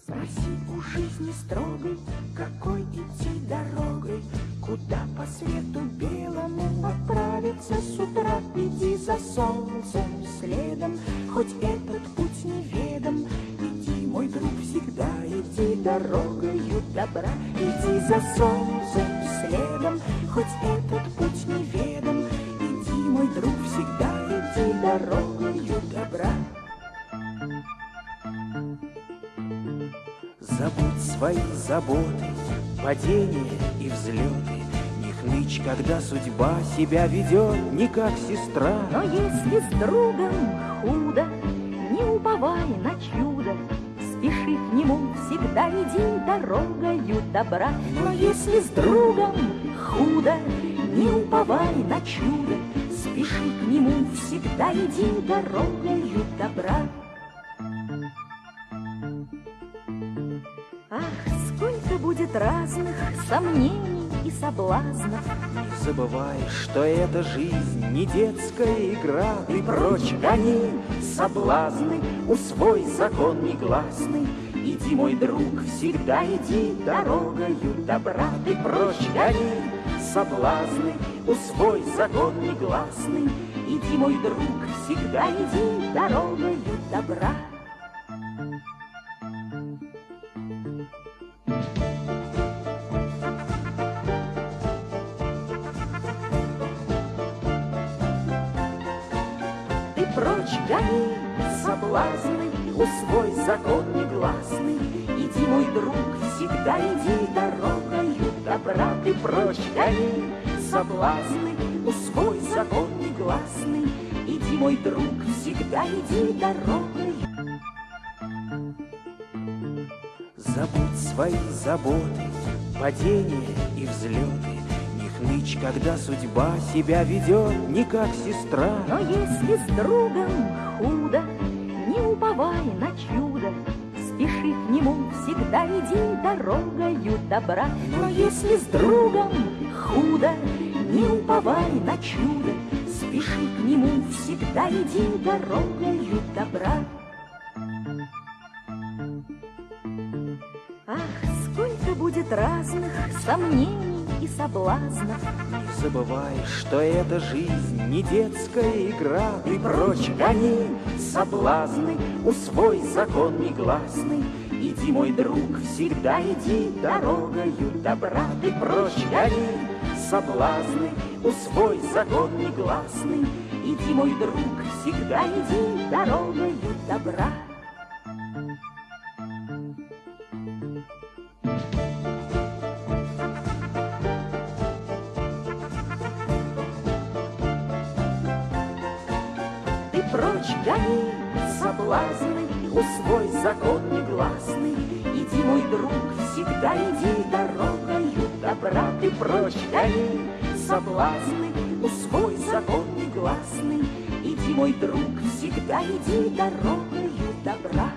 Спроси у жизни строгой, какой идти дорогой, Куда по свету белому отправиться с утра. Иди за солнцем следом, хоть этот путь неведом. Иди, мой друг, всегда иди дорогою добра. Иди за солнцем следом, хоть этот путь неведом. Иди, мой друг, всегда иди дорогою Забудь свои заботы, падения и взлеты. Не хнычь, когда судьба себя ведет не как сестра. Но если с другом худо, не уповай на чудо, Спеши к нему, всегда иди дорогою добра. Но если с другом худо, не уповай на чудо, Спеши к нему, всегда иди дорогою добра. Разных сомнений и соблазнов, Не забывай, что эта жизнь не детская игра. Ты прочь гони соблазны, усвой закон негласный. Иди, мой друг, всегда иди дорогою добра. Ты прочь гони соблазны, усвой закон негласный. Иди, мой друг, всегда иди дорогою добра. Прочь гони соблазны, усвой закон негласный. Иди, мой друг, всегда иди дорогою добра. Ты прочь гони соблазны, усвой закон негласный. Иди, мой друг, всегда иди дорогою Забудь свои заботы, падения и взлеты. Не хнычь, когда судьба себя ведет не как сестра. Но если с другом худо, не уповай на чудо, Спеши к нему, всегда иди дорогою добра. Но если с другом худо, не уповай на чудо, Спеши к нему, всегда иди дорогою добра. Ах, сколько будет разных сомнений и соблазнов, Не забывай, что эта жизнь не детская игра. Ты прочь гони соблазны, усвой закон негласный. Иди, мой друг, всегда иди дорогою добра. Ты прочь гони соблазны, усвой закон негласный. Иди, мой друг, всегда иди дорогою добра. Ты прочь гони соблазны, усвой закон негласный. Иди, мой друг, всегда иди дорогою добра. Ты прочь гони соблазны, усвой закон негласный. Иди, мой друг, всегда иди дорогою добра.